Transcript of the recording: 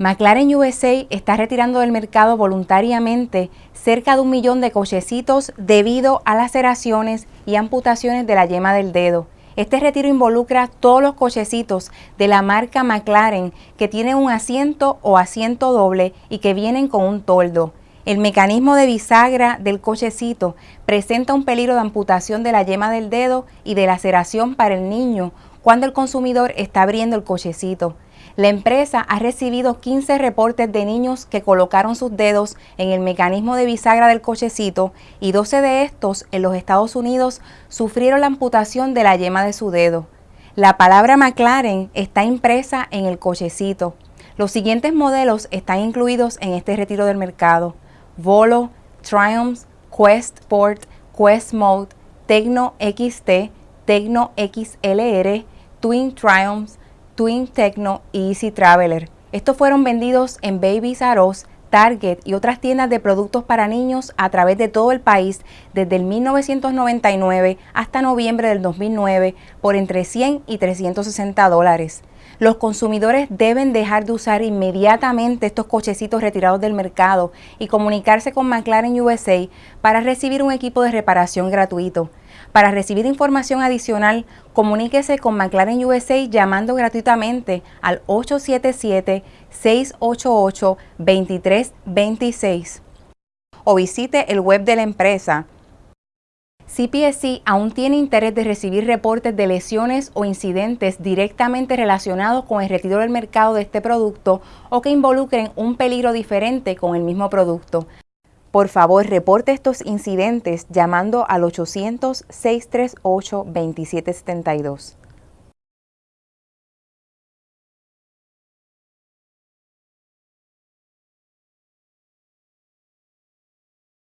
McLaren USA está retirando del mercado voluntariamente cerca de un millón de cochecitos debido a laceraciones y amputaciones de la yema del dedo. Este retiro involucra todos los cochecitos de la marca McLaren que tienen un asiento o asiento doble y que vienen con un toldo. El mecanismo de bisagra del cochecito presenta un peligro de amputación de la yema del dedo y de laceración para el niño cuando el consumidor está abriendo el cochecito. La empresa ha recibido 15 reportes de niños que colocaron sus dedos en el mecanismo de bisagra del cochecito y 12 de estos en los Estados Unidos sufrieron la amputación de la yema de su dedo. La palabra McLaren está impresa en el cochecito. Los siguientes modelos están incluidos en este retiro del mercado. Volo, Triumph, Quest Sport, Quest Mode, Tecno XT, Tecno XLR, Twin Triumphs, Twin Techno y Easy Traveler. Estos fueron vendidos en Babies R Target y otras tiendas de productos para niños a través de todo el país desde el 1999 hasta noviembre del 2009 por entre 100 y 360 dólares. Los consumidores deben dejar de usar inmediatamente estos cochecitos retirados del mercado y comunicarse con McLaren USA para recibir un equipo de reparación gratuito. Para recibir información adicional, comuníquese con McLaren USA llamando gratuitamente al 877-688-2326 o visite el web de la empresa CPSC aún tiene interés de recibir reportes de lesiones o incidentes directamente relacionados con el retiro del mercado de este producto o que involucren un peligro diferente con el mismo producto. Por favor, reporte estos incidentes llamando al 800-638-2772.